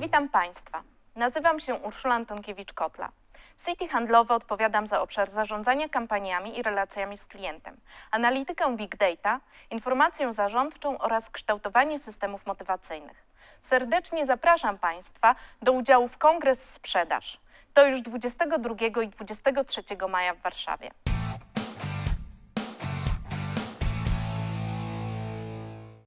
Witam Państwa. Nazywam się Urszula Antonkiewicz-Kotla. W City Handlowe odpowiadam za obszar zarządzania kampaniami i relacjami z klientem, analitykę big data, informację zarządczą oraz kształtowanie systemów motywacyjnych. Serdecznie zapraszam Państwa do udziału w Kongres Sprzedaż. To już 22 i 23 maja w Warszawie.